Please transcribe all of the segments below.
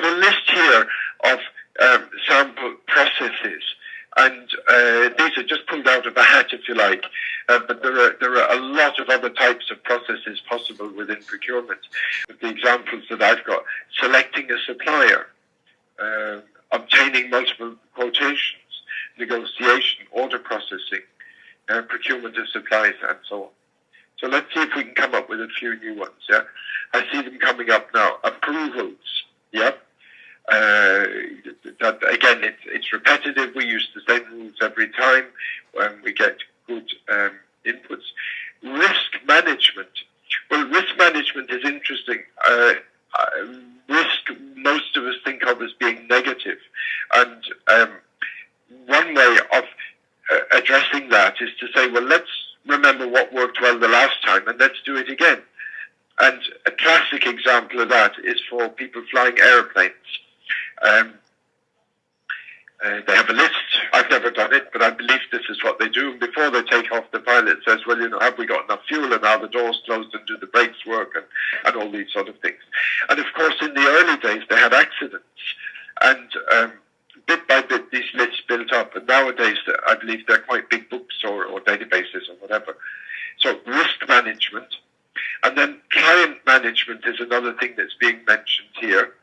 got a list here of um, sample processes. And uh, these are just pulled out of a hat, if you like. Uh, but there are, there are a lot of other types of processes possible within procurement. The examples that I've got, selecting a supplier, uh, obtaining multiple quotations, negotiation, order processing, uh, procurement of supplies, and so on. So let's see if we can come up with a few new ones. Yeah, I see them coming up now. Approvals. Yep. Uh, that again, it's, it's repetitive. We use the same rules every time when we get good um, inputs. Risk management. Well, risk management is interesting. Uh, uh, risk, most of us think of as being negative. and um, one way of uh, addressing that is to say, well, let's remember what worked well the last time, and let's do it again. And a classic example of that is for people flying airplanes. Um, uh, they have a list. I've never done it, but I believe this is what they do. And before they take off, the pilot says, well, you know, have we got enough fuel? And are the doors closed and do the brakes work? And, and all these sort of things. And of course, in the early days, they had accidents. And um, bit by bit, these lists built up. And nowadays, I believe they're quite big books or, or databases or whatever. So risk management. And then client management is another thing that's being mentioned here.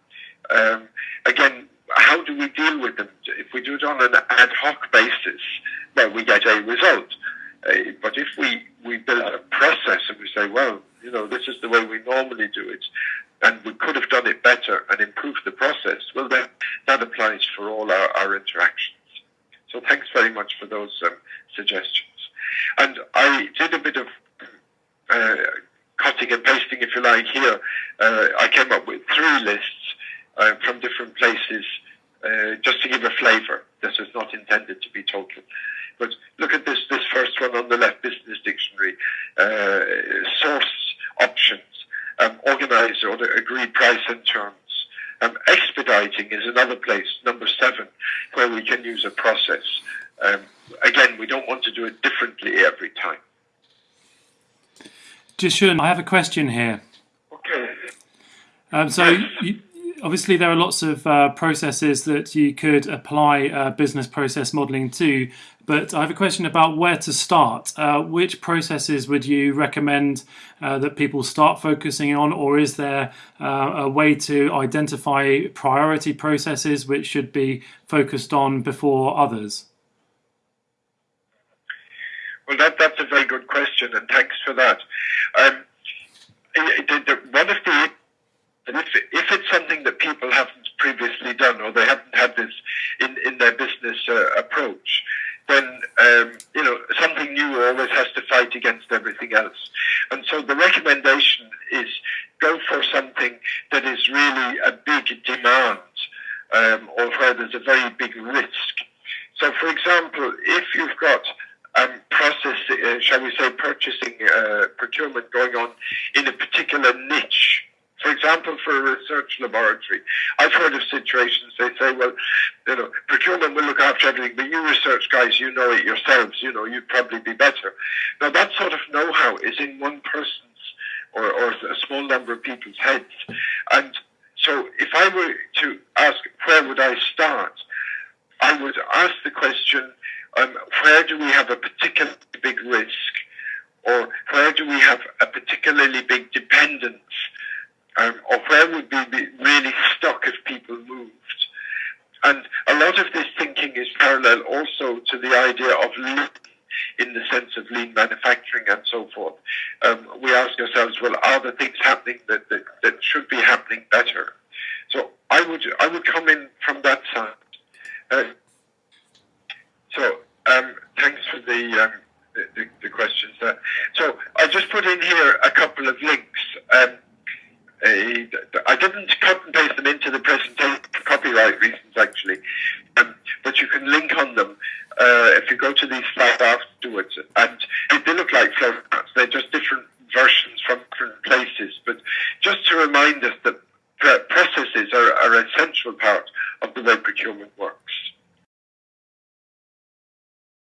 Um, again, how do we deal with them? If we do it on an ad hoc basis, well, we get a result. Uh, but if we, we build out a process and we say, well, you know, this is the way we normally do it, and we could have done it better and improved the process, well, then that applies for all our, our interactions. So thanks very much for those um, suggestions. And I did a bit of uh, cutting and pasting, if you like, here. Uh, I came up with three lists uh, from different places, uh, just to give a flavour. This is not intended to be total. But look at this, this first one on the left, Business Dictionary. Uh, source options, um, organise or agreed price and terms. Um, expediting is another place, number seven, where we can use a process. Um, again, we don't want to do it differently every time. Jishun, I have a question here. Okay. Um, so you, obviously there are lots of uh, processes that you could apply uh, business process modeling to, but I have a question about where to start. Uh, which processes would you recommend uh, that people start focusing on, or is there uh, a way to identify priority processes which should be focused on before others? Well, that, that's a very good question, and thanks for that. Um, the, the, one of the and if, if it's something that people haven't previously done or they haven't had this in, in their business uh, approach, then um, you know something new always has to fight against everything else. And so the recommendation is go for something that is really a big demand um, or where there's a very big risk. So, for example, if you've got um, process, uh, shall we say, purchasing uh, procurement going on in a particular niche for example, for a research laboratory, I've heard of situations they say, well, you know, procurement will look after everything, but you research guys, you know it yourselves, you know, you'd probably be better. Now, that sort of know-how is in one person's or, or a small number of people's heads. And so if I were to ask, where would I start? I would ask the question, um, where do we have a particularly big risk? Or where do we have a particularly big dependence um, or where would we be really stuck if people moved? And a lot of this thinking is parallel also to the idea of lean in the sense of lean manufacturing and so forth. Um, we ask ourselves, well, are the things happening that, that, that should be happening better? So I would I would come in from that side. Uh, so um, thanks for the, um, the, the questions there. So I just put in here a couple of links. go to these sites afterwards, and they look like flow maps. They're just different versions from different places, but just to remind us that processes are, are an essential part of the way procurement works.